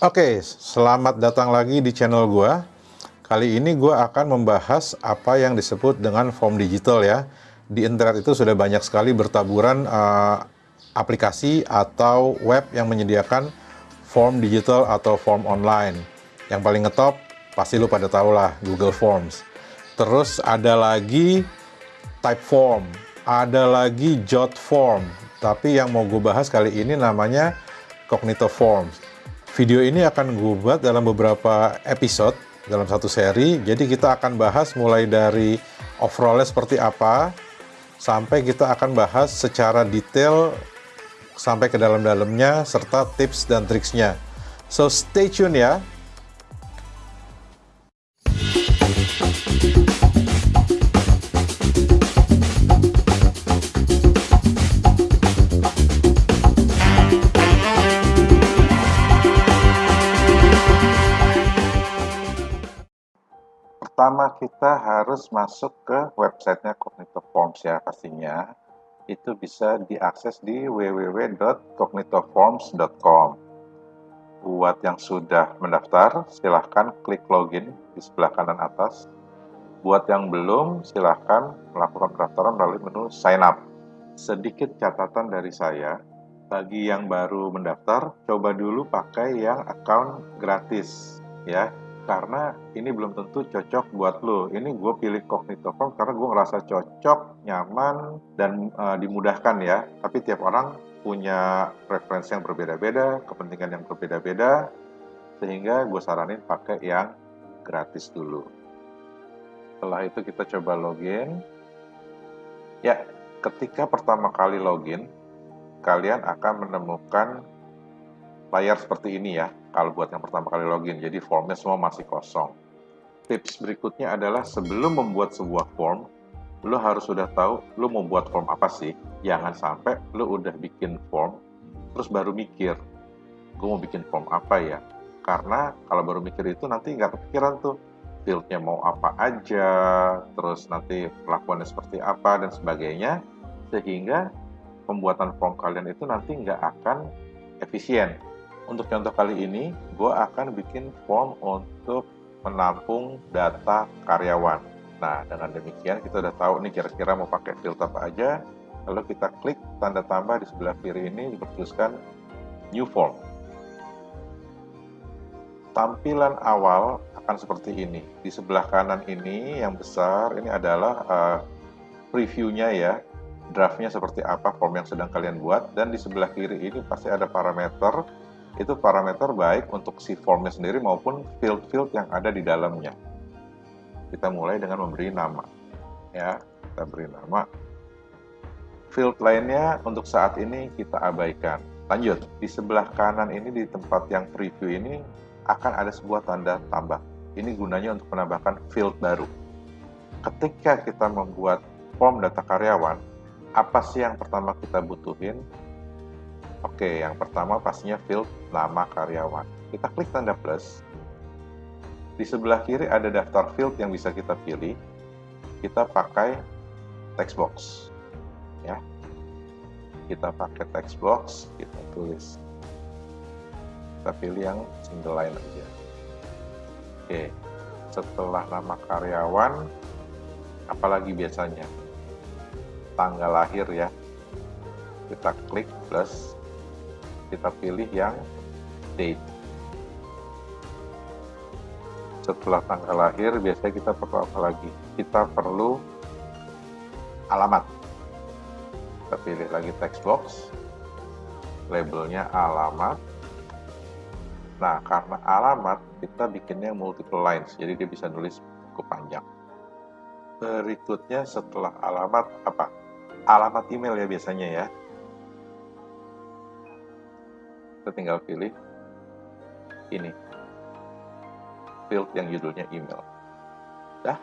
Oke, selamat datang lagi di channel gua. Kali ini gua akan membahas apa yang disebut dengan form digital ya. Di internet itu sudah banyak sekali bertaburan uh, aplikasi atau web yang menyediakan form digital atau form online. Yang paling ngetop pasti lu pada tahu lah Google Forms. Terus ada lagi Typeform, ada lagi Jotform. Tapi yang mau gue bahas kali ini namanya Cognito Forms. Video ini akan gue buat dalam beberapa episode dalam satu seri. Jadi kita akan bahas mulai dari overallnya seperti apa, sampai kita akan bahas secara detail sampai ke dalam-dalamnya, serta tips dan triksnya. So stay tune ya. Pertama kita harus masuk ke websitenya Cognito Forms ya pastinya. Itu bisa diakses di www.cognitoforms.com. Buat yang sudah mendaftar, silahkan klik login di sebelah kanan atas. Buat yang belum, silahkan melakukan pendaftaran melalui menu sign up. Sedikit catatan dari saya, bagi yang baru mendaftar, coba dulu pakai yang account gratis ya karena ini belum tentu cocok buat lo. Ini gue pilih Cognito Form karena gue ngerasa cocok, nyaman, dan uh, dimudahkan ya. Tapi tiap orang punya preferensi yang berbeda-beda, kepentingan yang berbeda-beda, sehingga gue saranin pakai yang gratis dulu. Setelah itu kita coba login. Ya, ketika pertama kali login, kalian akan menemukan layar seperti ini ya, kalau buat yang pertama kali login. Jadi formnya semua masih kosong. Tips berikutnya adalah sebelum membuat sebuah form, lo harus sudah tahu lo mau buat form apa sih. Jangan sampai lo udah bikin form, terus baru mikir, gue mau bikin form apa ya. Karena kalau baru mikir itu nanti nggak kepikiran tuh, fieldnya mau apa aja, terus nanti pelakuannya seperti apa, dan sebagainya. Sehingga pembuatan form kalian itu nanti nggak akan efisien untuk contoh kali ini, gue akan bikin form untuk menampung data karyawan. Nah, dengan demikian kita udah tahu nih kira-kira mau pakai filter apa aja. Lalu kita klik tanda tambah di sebelah kiri ini dituliskan New Form. Tampilan awal akan seperti ini. Di sebelah kanan ini yang besar ini adalah uh, previewnya ya. Draftnya seperti apa form yang sedang kalian buat. Dan di sebelah kiri ini pasti ada parameter itu parameter baik untuk si formnya sendiri maupun field-field yang ada di dalamnya. Kita mulai dengan memberi nama. Ya, kita beri nama. Field lainnya untuk saat ini kita abaikan. Lanjut, di sebelah kanan ini di tempat yang preview ini akan ada sebuah tanda tambah. Ini gunanya untuk menambahkan field baru. Ketika kita membuat form data karyawan, apa sih yang pertama kita butuhin? Oke, yang pertama pastinya field nama karyawan. Kita klik tanda plus. Di sebelah kiri ada daftar field yang bisa kita pilih. Kita pakai text box. Ya. Kita pakai text box, kita tulis. Kita pilih yang single line aja. Oke. Setelah nama karyawan, apalagi biasanya? Tanggal lahir ya. Kita klik plus kita pilih yang date. Setelah tanggal lahir, biasanya kita perlu apa lagi? Kita perlu alamat. Kita pilih lagi text box, labelnya alamat. Nah, karena alamat, kita bikinnya multiple lines, jadi dia bisa nulis cukup panjang. Berikutnya setelah alamat apa? Alamat email ya biasanya ya kita tinggal pilih ini. Field yang judulnya email. Dah.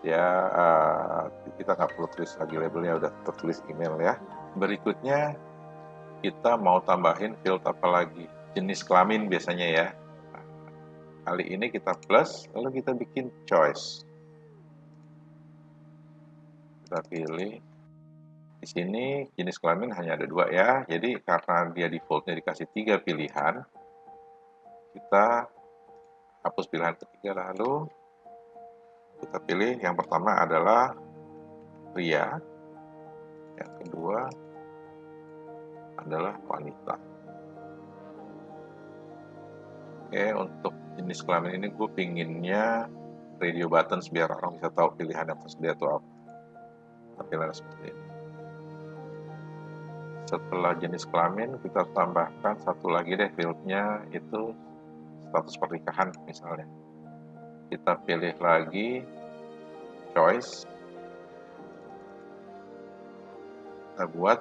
Ya uh, kita nggak perlu tulis lagi labelnya udah tertulis email ya. Berikutnya kita mau tambahin field apa lagi? Jenis kelamin biasanya ya. Kali ini kita plus lalu kita bikin choice. Kita pilih di sini jenis kelamin hanya ada dua ya. Jadi karena dia defaultnya dikasih tiga pilihan, kita hapus pilihan ketiga lalu kita pilih. Yang pertama adalah pria yang kedua adalah wanita. Oke untuk jenis kelamin ini gue pinginnya radio buttons biar orang bisa tahu pilihan yang tersedia itu apa. Tampilannya seperti ini setelah jenis kelamin kita tambahkan satu lagi deh fieldnya itu status pernikahan misalnya. Kita pilih lagi choice. Kita buat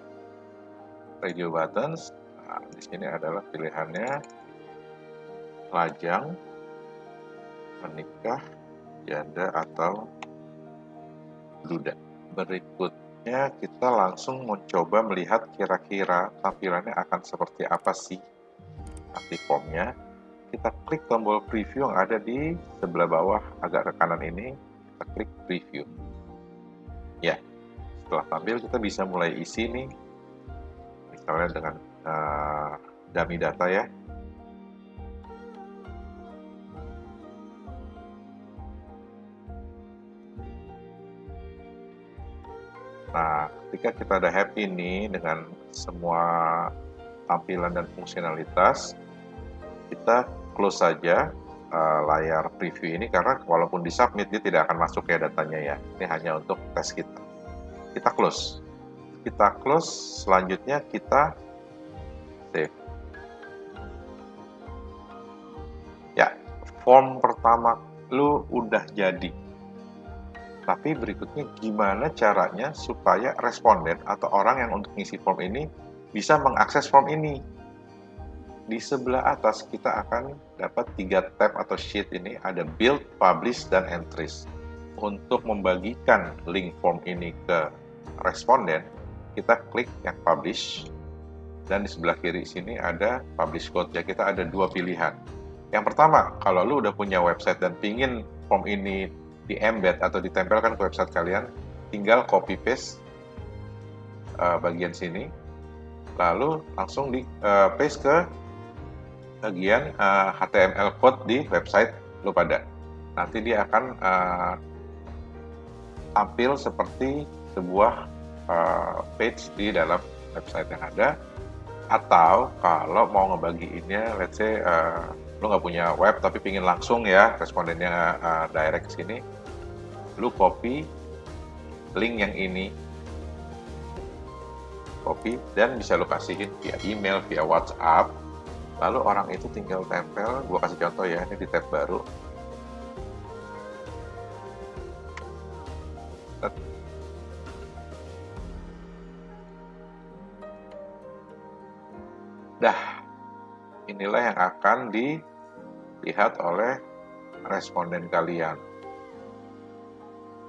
radio buttons. Nah, di sini adalah pilihannya. Lajang menikah janda atau duda berikutnya kita langsung mencoba melihat kira-kira tampilannya akan seperti apa sih nanti kita klik tombol preview yang ada di sebelah bawah agak ke kanan ini, kita klik preview. Ya, setelah tampil kita bisa mulai isi nih, misalnya dengan uh, dummy data ya. Nah, ketika kita udah happy nih dengan semua tampilan dan fungsionalitas, kita close saja uh, layar preview ini karena walaupun di submit dia tidak akan masuk ya datanya ya. Ini hanya untuk tes kita. Kita close. Kita close, selanjutnya kita save. Ya, form pertama lu udah jadi. Tapi berikutnya gimana caranya supaya responden atau orang yang untuk ngisi form ini bisa mengakses form ini di sebelah atas kita akan dapat tiga tab atau sheet ini ada build, publish, dan entries. Untuk membagikan link form ini ke responden, kita klik yang publish, dan di sebelah kiri sini ada publish code. Jadi kita ada dua pilihan. Yang pertama, kalau lu udah punya website dan pingin form ini di embed atau ditempelkan ke website kalian, tinggal copy paste uh, bagian sini, lalu langsung di uh, paste ke bagian uh, eh, HTML code di website lu pada. Nanti dia akan uh, tampil seperti sebuah uh, page di dalam website yang ada. Atau kalau mau ngebagiinnya, let's say uh, lu nggak punya web tapi pingin langsung ya respondennya uh, direct ke sini, lu copy link yang ini. Copy dan bisa lu kasihin via email, via WhatsApp. Lalu orang itu tinggal tempel gua kasih contoh ya ini di tab baru. Dah inilah yang akan dilihat oleh responden kalian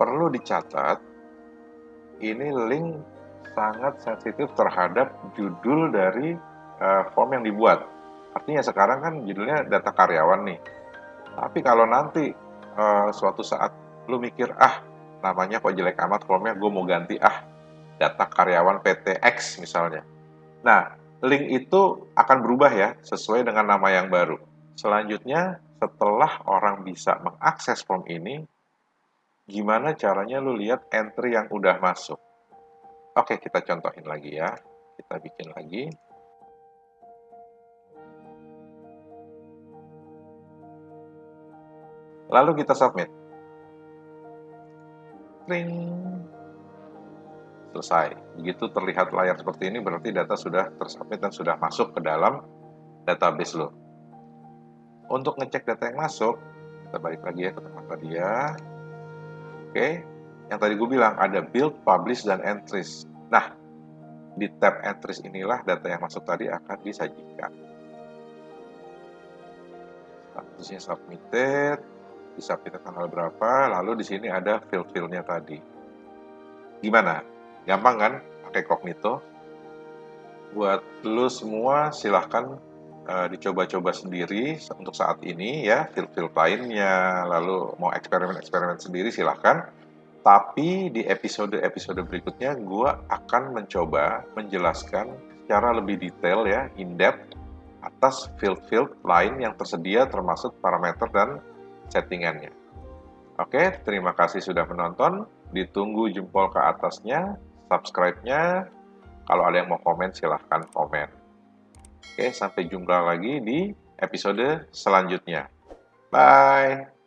perlu dicatat ini link sangat sensitif terhadap judul dari uh, form yang dibuat Artinya sekarang kan judulnya data karyawan nih. Tapi kalau nanti uh, suatu saat lu mikir, ah namanya kok jelek amat formnya, gue mau ganti ah data karyawan PT X misalnya. Nah, link itu akan berubah ya sesuai dengan nama yang baru. Selanjutnya, setelah orang bisa mengakses form ini, gimana caranya lu lihat entry yang udah masuk. Oke, kita contohin lagi ya. Kita bikin lagi. Lalu kita submit. Ring. Selesai. Begitu terlihat layar seperti ini berarti data sudah tersubmit dan sudah masuk ke dalam database lo. Untuk ngecek data yang masuk, kita balik lagi ya ke tempat tadi ya. Oke, yang tadi gue bilang ada build, publish, dan entries. Nah, di tab entries inilah data yang masuk tadi akan disajikan. Statusnya submitted, bisa pilih tanggal berapa, lalu di sini ada fill-fillnya tadi. Gimana? Gampang kan? Pakai Cognito. Buat lu semua silahkan uh, dicoba-coba sendiri untuk saat ini ya, fill-fill lainnya, lalu mau eksperimen-eksperimen sendiri silahkan. Tapi di episode-episode berikutnya gue akan mencoba menjelaskan secara lebih detail ya, in-depth, atas field-field lain yang tersedia termasuk parameter dan settingannya. Oke, terima kasih sudah menonton. Ditunggu jempol ke atasnya, subscribe-nya. Kalau ada yang mau komen, silahkan komen. Oke, sampai jumpa lagi di episode selanjutnya. Bye!